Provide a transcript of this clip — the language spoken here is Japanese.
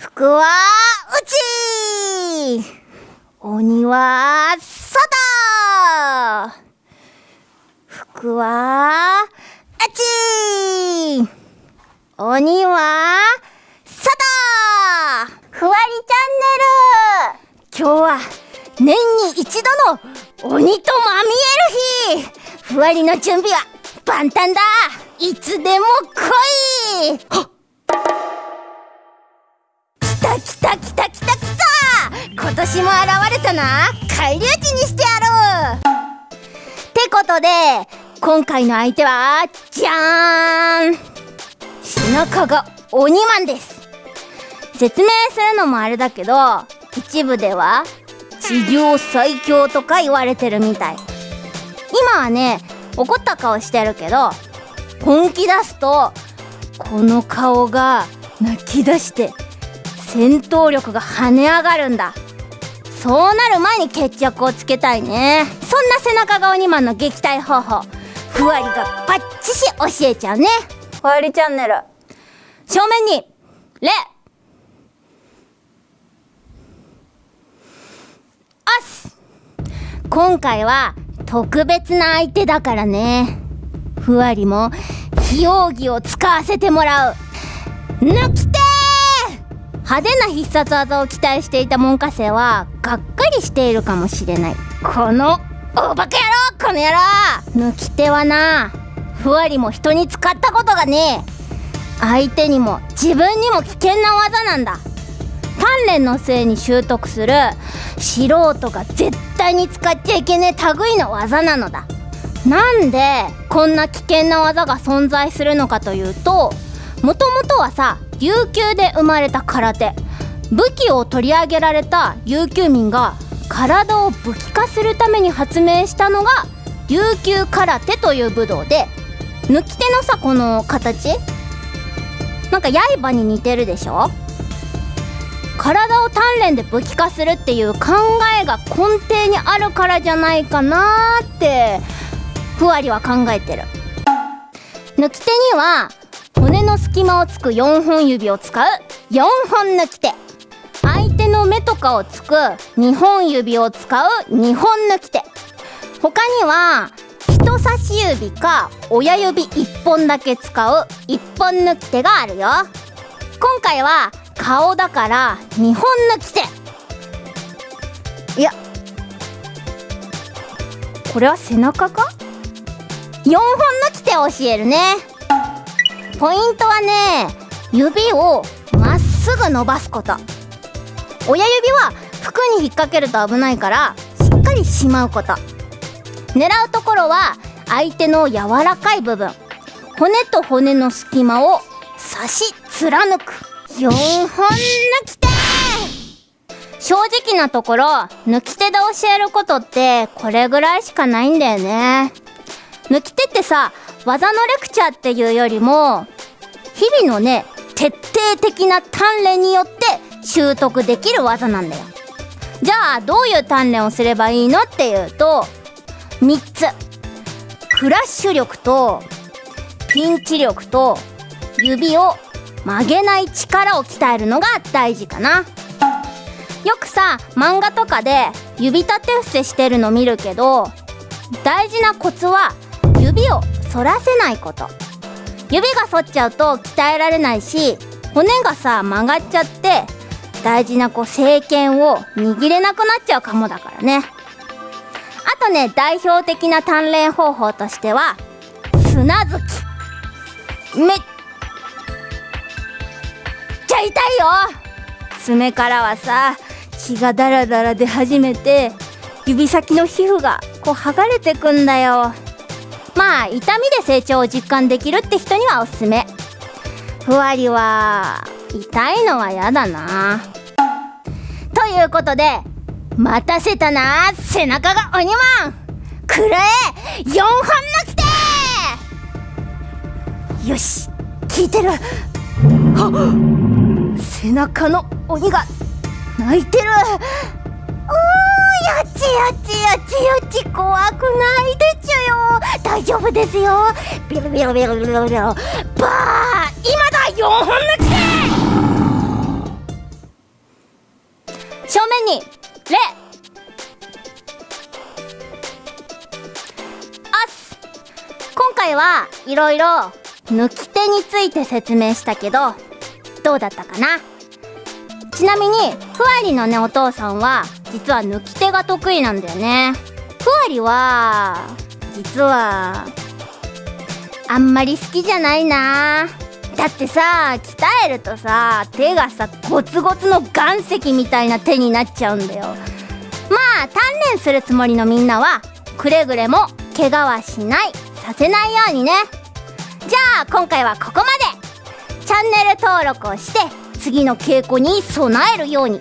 福は内鬼は外福は内鬼は外ふわりチャンネル今日は年に一度の鬼とまみえる日。ふわりの準備は万端だ。いつでも来い。た来た来た来た来た今年も現れたな返り討ちにしてやろうってことで今回の相手はじゃーん背中が鬼マンです説明するのもあれだけど一部では地上最強とか言われてるみたい今はね怒った顔してるけど本気出すとこの顔が泣き出して戦闘力が跳ね上がるんだ。そうなる前に決着をつけたいね。そんな背中が鬼マンの撃退方法。ふわりがバッチシ教えちゃうね。ふわりチャンネル。正面に礼おっす今回は特別な相手だからね。ふわりも非容疑を使わせてもらう。抜きて派手な必殺技を期待していた門下生はがっかりしているかもしれない。このおバカ野郎この野郎！抜き手はなふわりも人に使ったことがねえ。相手にも自分にも危険な技なんだ。鍛錬のせいに習得する素人が絶対に使っちゃいけねえ類の技なのだ。なんでこんな危険な技が存在するのかというともともとはさ琉球で生まれた空手。武器を取り上げられた琉球民が体を武器化するために発明したのが琉球空手という武道で抜き手のさこの形。なんか刃に似てるでしょ？体を鍛錬で武器化するっていう考えが根底にあるからじゃないかなってふわりは考えてる。抜き手には骨の隙間をつく4本指を使う4本抜き手。相手の目とかをつく2本指を使う2本抜き手。他には人差し指か親指1本だけ使う1本抜き手があるよ。今回は顔だから2本抜き手。いや。これは背中か？4本抜き手を教えるね。ポイントはね指をまっすぐ伸ばすこと。親指は服に引っ掛けると危ないからしっかりしまうこと。狙うところは相手の柔らかい部分。骨と骨の隙間を刺し貫く。4本抜き手正直なところ抜き手で教えることってこれぐらいしかないんだよね。抜き手ってさ技のレクチャーっていうよりも日々のね徹底的な鍛錬によって習得できる技なんだよ。じゃあどういう鍛錬をすればいいのっていうと3つ。クラッシュ力とピンチ力と指を曲げない力を鍛えるのが大事かな。よくさ漫画とかで指立て伏せしてるの見るけど大事なコツは指を反らせないこと。指が反っちゃうと鍛えられないし骨がさ曲がっちゃって大事なこう正拳を握れなくなっちゃうかもだからね。あとね代表的な鍛錬方法としては砂突き。めっちゃ痛いよ。爪からはさ血がダラダラ出始めて指先の皮膚がこう剥がれてくんだよ。まあ痛みで成長を実感できるって人にはおすすめ。ふわりは痛いのはやだな。ということで待たせたな背中が鬼マン。くらえ4本抜きてよし聞いてる。背中の鬼が泣いてる。おーよちよちよちよち怖くないでちゅよ。大丈夫ですよ。ビロビロビロビロビロバー今だ4本抜き正面にレ。アス今回はいろいろ抜き手について説明したけどどうだったかな？ちなみにふわりのねお父さんは実は抜き手が得意なんだよね。ふわりは実はあんまり好きじゃないな。だってさ鍛えるとさ手がさゴツゴツの岩石みたいな手になっちゃうんだよ。まあ鍛錬するつもりのみんなはくれぐれも怪我はしないさせないようにね。じゃあ今回はここまで。チャンネル登録をして次の稽古に備えるように。